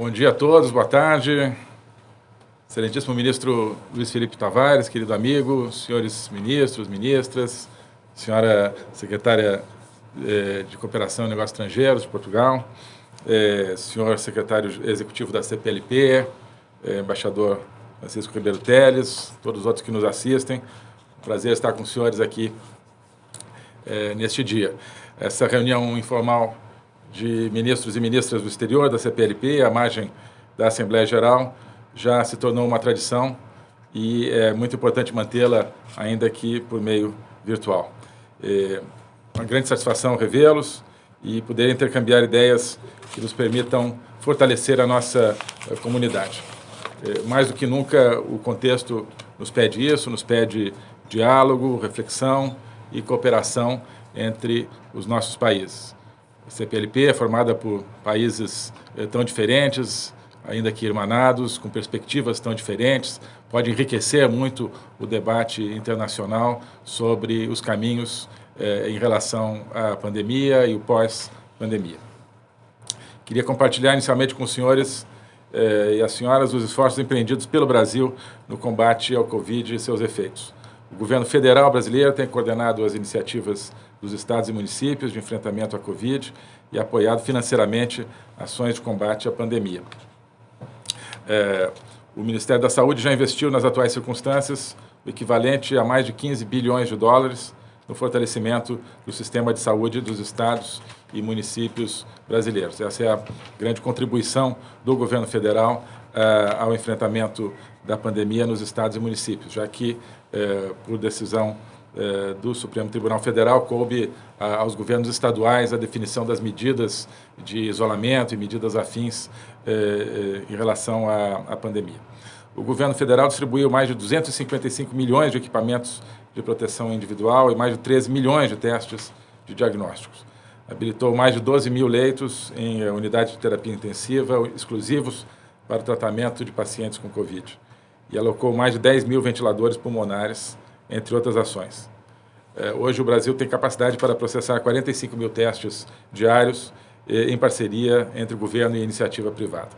Bom dia a todos, boa tarde. Excelentíssimo ministro Luiz Felipe Tavares, querido amigo, senhores ministros, ministras, senhora secretária eh, de Cooperação e Negócios Estrangeiros de Portugal, eh, senhor secretário executivo da CPLP, eh, embaixador Francisco Ribeiro Teles, todos os outros que nos assistem. Prazer estar com os senhores aqui neste dia. Essa reunião informal de ministros e ministras do exterior da CPLP, à margem da Assembleia Geral, já se tornou uma tradição e é muito importante mantê-la ainda aqui por meio virtual. É uma grande satisfação revê-los e poder intercambiar ideias que nos permitam fortalecer a nossa a comunidade. É, mais do que nunca, o contexto nos pede isso, nos pede diálogo, reflexão e cooperação entre os nossos países. A CPLP é formada por países eh, tão diferentes, ainda que irmanados, com perspectivas tão diferentes, pode enriquecer muito o debate internacional sobre os caminhos eh, em relação à pandemia e o pós-pandemia. Queria compartilhar inicialmente com os senhores eh, e as senhoras os esforços empreendidos pelo Brasil no combate ao Covid e seus efeitos. O governo federal brasileiro tem coordenado as iniciativas dos estados e municípios de enfrentamento à Covid e apoiado financeiramente ações de combate à pandemia. É, o Ministério da Saúde já investiu nas atuais circunstâncias o equivalente a mais de 15 bilhões de dólares no fortalecimento do sistema de saúde dos estados e municípios brasileiros. Essa é a grande contribuição do governo federal uh, ao enfrentamento da pandemia nos estados e municípios, já que, uh, por decisão uh, do Supremo Tribunal Federal, coube aos governos estaduais a definição das medidas de isolamento e medidas afins em relação à, à pandemia. O governo federal distribuiu mais de 255 milhões de equipamentos de proteção individual e mais de 13 milhões de testes de diagnósticos. Habilitou mais de 12 mil leitos em unidades de terapia intensiva exclusivos para o tratamento de pacientes com Covid e alocou mais de 10 mil ventiladores pulmonares, entre outras ações. É, hoje o Brasil tem capacidade para processar 45 mil testes diários em parceria entre o governo e iniciativa privada.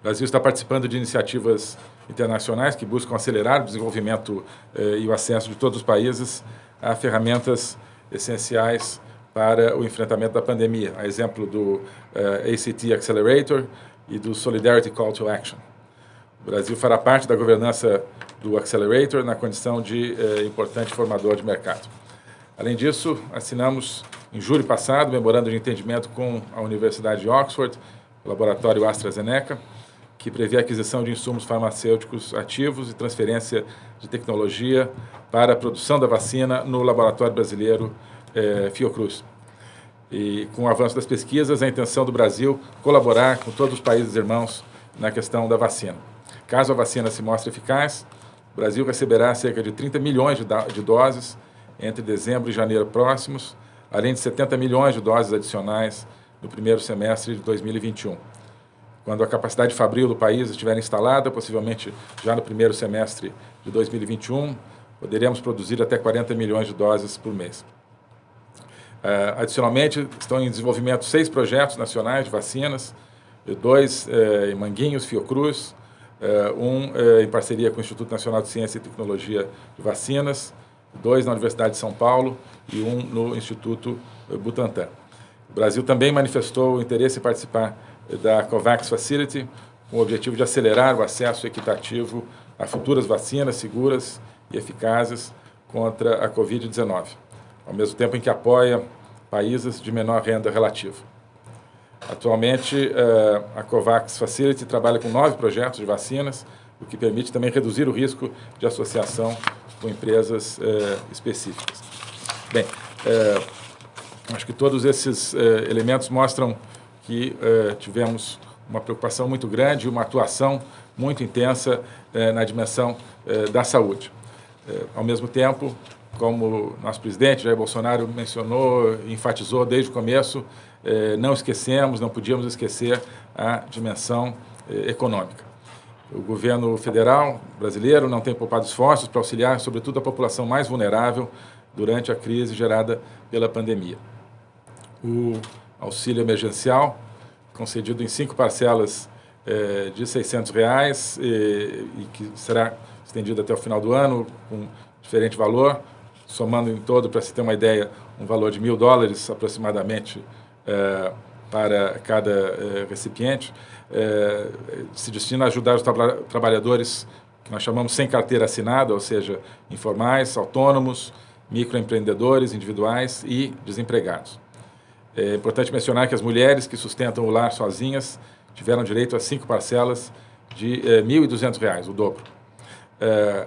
O Brasil está participando de iniciativas internacionais que buscam acelerar o desenvolvimento eh, e o acesso de todos os países a ferramentas essenciais para o enfrentamento da pandemia, a exemplo do eh, ACT Accelerator e do Solidarity Call to Action. O Brasil fará parte da governança do Accelerator na condição de eh, importante formador de mercado. Além disso, assinamos em julho passado o memorando de entendimento com a Universidade de Oxford, o laboratório AstraZeneca, que prevê a aquisição de insumos farmacêuticos ativos e transferência de tecnologia para a produção da vacina no laboratório brasileiro eh, Fiocruz. E com o avanço das pesquisas, a intenção do Brasil colaborar com todos os países irmãos na questão da vacina. Caso a vacina se mostre eficaz, o Brasil receberá cerca de 30 milhões de, doses entre dezembro e janeiro próximos, além de 70 milhões de doses adicionais no primeiro semestre de 2021. Quando a capacidade fabril do país estiver instalada, possivelmente já no primeiro semestre de 2021, poderemos produzir até 40 milhões de doses por mês. Uh, adicionalmente, estão em desenvolvimento seis projetos nacionais de vacinas, dois uh, em Manguinhos, Fiocruz, uh, um em parceria com o Instituto Nacional de Ciência e Tecnologia de Vacinas, dois na Universidade de São Paulo e um no Instituto Butantan. O Brasil também manifestou interesse em participar da COVAX Facility, com o objetivo de acelerar o acesso equitativo a futuras vacinas seguras e eficazes contra a Covid-19, ao mesmo tempo em que apoia países de menor renda relativa. Atualmente, eh, a COVAX Facility trabalha com nove projetos de vacinas, o que permite também reduzir o risco de associação com empresas eh, específicas. Bem, eh, acho que todos esses elementos mostram que tivemos uma preocupação muito grande, uma atuação muito intensa na dimensão da saúde. ao mesmo tempo, como nosso presidente Jair Bolsonaro mencionou, enfatizou desde o começo, não esquecemos, não podíamos esquecer a dimensão econômica. O governo federal brasileiro não tem poupado esforços para auxiliar, sobretudo, a população mais vulnerável durante a crise gerada pela pandemia. O auxílio emergencial, concedido em cinco parcelas de 600 reais e, e que será estendido até o final do ano com diferente valor, somando em todo, para se ter uma ideia, um valor de mil dólares aproximadamente é, para cada é, recipiente, é, se destina a ajudar os tra trabalhadores que nós chamamos sem carteira assinada, ou seja, informais, autônomos, microempreendedores individuais e desempregados. É importante mencionar que as mulheres que sustentam o lar sozinhas tiveram direito a cinco parcelas de R$ 1.200, o dobro. É,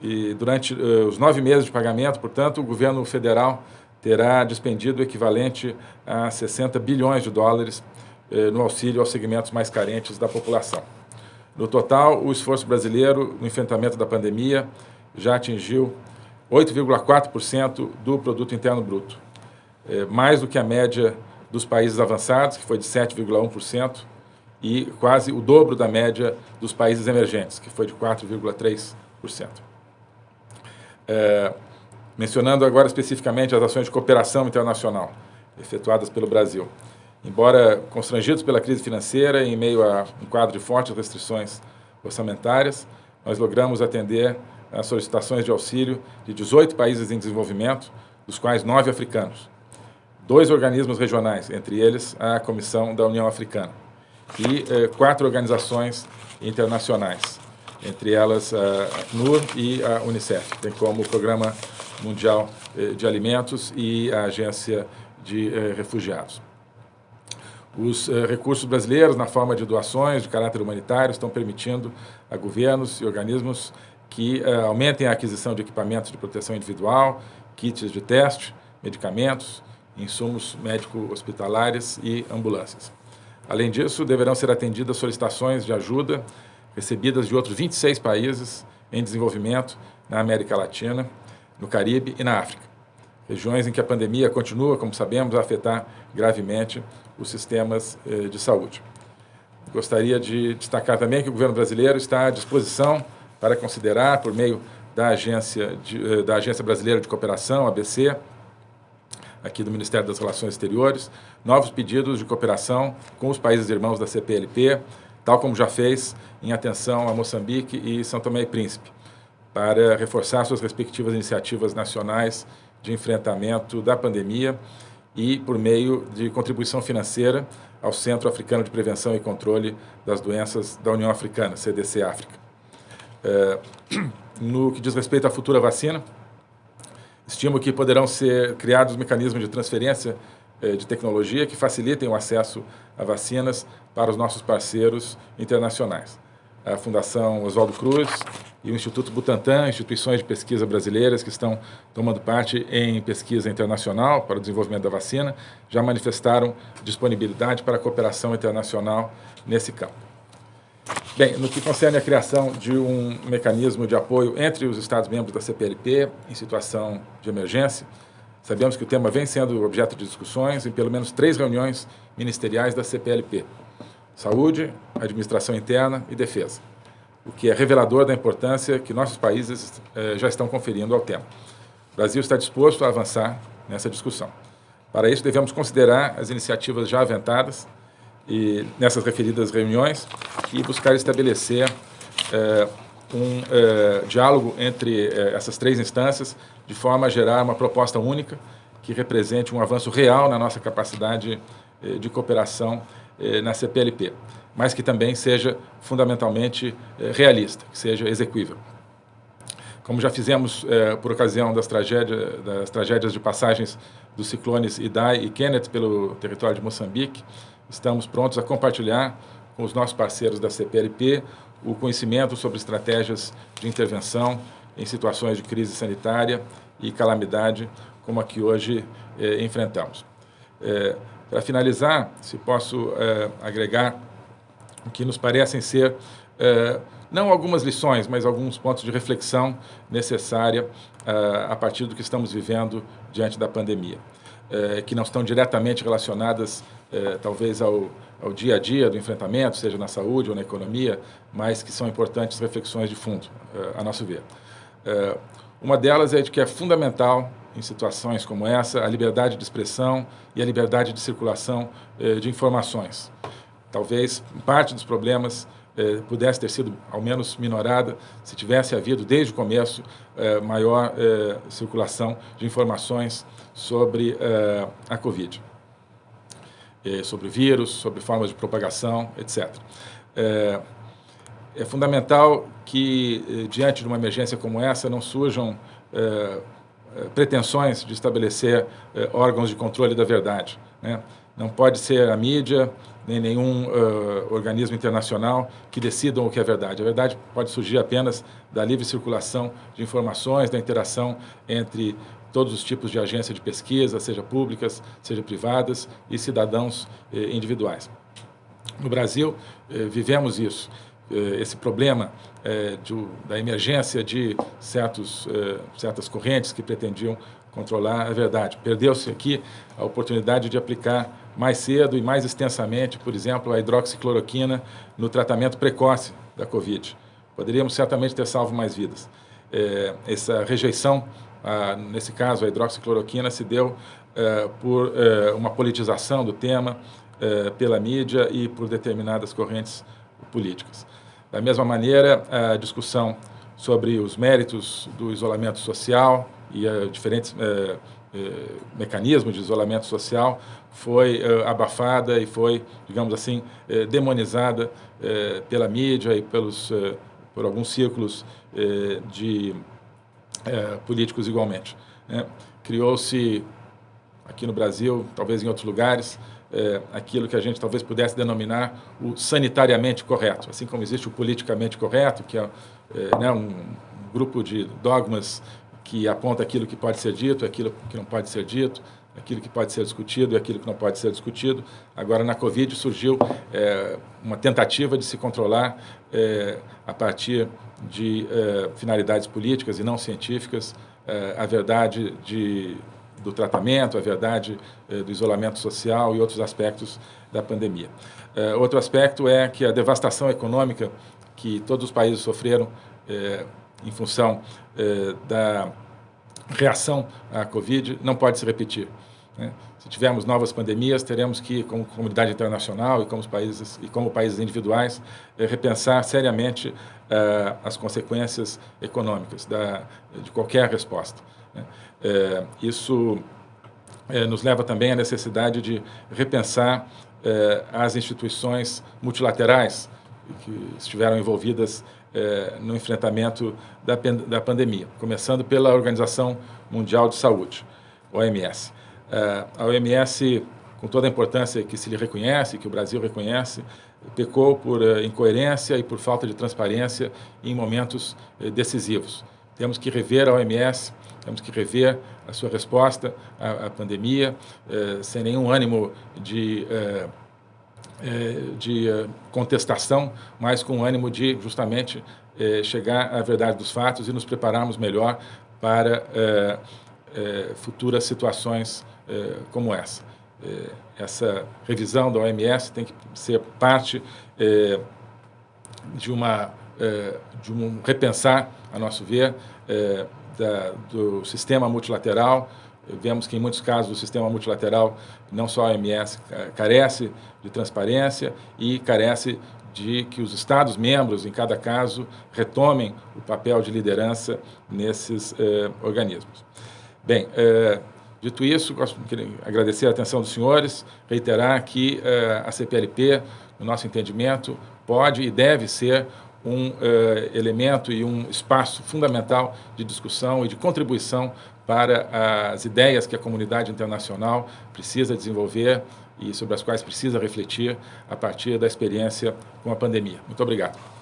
e durante uh, os nove meses de pagamento, portanto, o governo federal terá despendido o equivalente a 60 bilhões de dólares uh, no auxílio aos segmentos mais carentes da população. No total, o esforço brasileiro no enfrentamento da pandemia já atingiu 8,4% do produto interno bruto, uh, mais do que a média dos países avançados, que foi de 7,1%, e quase o dobro da média dos países emergentes, que foi de 4,3%. É, mencionando agora especificamente as ações de cooperação internacional efetuadas pelo Brasil. Embora constrangidos pela crise financeira e em meio a um quadro de fortes restrições orçamentárias, nós logramos atender às solicitações de auxílio de 18 países em desenvolvimento, dos quais nove africanos, dois organismos regionais, entre eles a Comissão da União Africana, e eh, quatro organizações internacionais, entre elas a NUR e a Unicef, tem como o Programa Mundial eh, de Alimentos e a Agência de eh, Refugiados. Os eh, recursos brasileiros, na forma de doações de caráter humanitário, estão permitindo a governos e organismos que aumentem a aquisição de equipamentos de proteção individual, kits de teste, medicamentos, insumos médico-hospitalares e ambulâncias. Além disso, deverão ser atendidas solicitações de ajuda recebidas de outros 26 países em desenvolvimento na América Latina, no Caribe e na África. Regiões em que a pandemia continua, como sabemos, a afetar gravemente os sistemas eh, de saúde. Gostaria de destacar também que o governo brasileiro está à disposição para considerar, por meio da Agência, de, eh, da Agência Brasileira de Cooperação, ABC, aqui do Ministério das Relações Exteriores, novos pedidos de cooperação com os países irmãos da CPLP, tal como já fez em atenção a Moçambique e São Tomé e Príncipe, para reforçar suas respectivas iniciativas nacionais de enfrentamento da pandemia e por meio de contribuição financeira ao Centro Africano de Prevenção e Controle das Doenças da União Africana, CDC África. É, no que diz respeito à futura vacina, estimo que poderão ser criados mecanismos de transferência de tecnologia que facilitem o acesso a vacinas para os nossos parceiros internacionais. A Fundação Oswaldo Cruz e o Instituto Butantan, instituições de pesquisa brasileiras que estão tomando parte em pesquisa internacional para o desenvolvimento da vacina, já manifestaram disponibilidade para cooperação internacional nesse campo. Bem, no que concerne a criação de um mecanismo de apoio entre os Estados-membros da CPLP em situação de emergência, Sabemos que o tema vem sendo objeto de discussões em pelo menos três reuniões ministeriais da CPLP. Saúde, Administração Interna e Defesa. O que é revelador da importância que nossos países eh, já estão conferindo ao tema. O Brasil está disposto a avançar nessa discussão. Para isso, devemos considerar as iniciativas já aventadas e nessas referidas reuniões e buscar estabelecer eh, um eh, diálogo entre eh, essas três instâncias de forma a gerar uma proposta única que represente um avanço real na nossa capacidade eh, de cooperação eh, na CPLP, mas que também seja fundamentalmente eh, realista, que seja execuível. Como já fizemos por ocasião das, tragédia, das tragédias de passagens dos ciclones Idai e Kenneth pelo território de Moçambique, estamos prontos a compartilhar com os nossos parceiros da CPLP o conhecimento sobre estratégias de intervenção em situações de crise sanitária e calamidade como a que hoje eh, enfrentamos. Eh, Para finalizar, se posso eh, agregar o que nos parecem ser não algumas lições, mas alguns pontos de reflexão necessária a partir do que estamos vivendo diante da pandemia, que não estão diretamente relacionadas, talvez, ao, ao dia a dia do enfrentamento, seja na saúde ou na economia, mas que são importantes reflexões de fundo, a nosso ver. É, uma delas é de que é fundamental, em situações como essa, a liberdade de expressão e a liberdade de circulação é, de informações. talvez parte dos problemas eh, pudesse ter sido ao menos minorada se tivesse havido desde o começo eh, maior eh, circulação de informações sobre eh, a Covid, eh, sobre vírus, sobre formas de propagação, etc. É, é fundamental que, diante de uma emergência como essa, não surjam pretensões de estabelecer órgãos de controle da verdade. Né? Não pode ser a mídia, nem nenhum uh, organismo internacional que decidam o que é verdade. A verdade pode surgir apenas da livre circulação de informações, da interação entre todos os tipos de agências de pesquisa, seja públicas, seja privadas, e cidadãos eh, individuais. No Brasil, eh, vivemos isso, eh, esse problema eh, de, da emergência de certos, eh, certas correntes que pretendiam controlar a verdade. Perdeu-se aqui a oportunidade de aplicar mais cedo e mais extensamente, por exemplo, a hidroxicloroquina no tratamento precoce da Covid. Poderíamos certamente ter salvo mais vidas. É, essa rejeição, a, nesse caso, a hidroxicloroquina, se deu é, por é, uma politização do tema é, pela mídia e por determinadas correntes políticas. Da mesma maneira, a discussão sobre os méritos do isolamento social e diferentes é, eh, mecanismo de isolamento social foi abafada e foi, digamos assim, demonizada pela mídia e pelos, por alguns círculos de políticos igualmente. Né? Criou-se aqui no Brasil, talvez em outros lugares, é, aquilo que a gente talvez pudesse denominar o sanitariamente correto, assim como existe o politicamente correto, que é, é né, um, um grupo de dogmas que aponta aquilo que pode ser dito, aquilo que não pode ser dito, aquilo que pode ser discutido e aquilo que não pode ser discutido. Agora, na Covid, surgiu é, uma tentativa de se controlar é, a partir de é, finalidades políticas e não científicas é, a verdade de, do tratamento, a verdade é, do isolamento social e outros aspectos da pandemia. É, outro aspecto é que a devastação econômica que todos os países sofreram em função eh, da reação à Covid não pode se repetir. Né? Se tivermos novas pandemias, teremos que, como comunidade internacional e como países, e como países individuais, eh, repensar seriamente eh, as consequências econômicas da, de qualquer resposta. Né? Eh, isso nos leva também à necessidade de repensar as instituições multilaterais que estiveram envolvidas no enfrentamento da, da pandemia, começando pela Organização Mundial de Saúde, OMS. É, a OMS, com toda a importância que se lhe reconhece, que o Brasil reconhece, pecou por é, incoerência e por falta de transparência em momentos é, decisivos. Temos que rever a OMS, temos que rever a sua resposta à, à pandemia, é, sem nenhum ânimo de de contestação, mas com ânimo de justamente chegar à verdade dos fatos e nos prepararmos melhor para futuras situações como essa. essa revisão da OMS tem que ser parte de uma de um repensar, a nosso ver, da, do sistema multilateral, Vemos que, em muitos casos, o sistema multilateral, não só a OMS, carece de transparência e carece de que os Estados-membros, em cada caso, retomem o papel de liderança nesses eh, organismos. Bem, eh, dito isso, gosto de agradecer a atenção dos senhores, reiterar que eh, a CPLP, no nosso entendimento, pode e deve ser um eh, elemento e um espaço fundamental de discussão e de contribuição para as ideias que a comunidade internacional precisa desenvolver e sobre as quais precisa refletir a partir da experiência com a pandemia. Muito obrigado.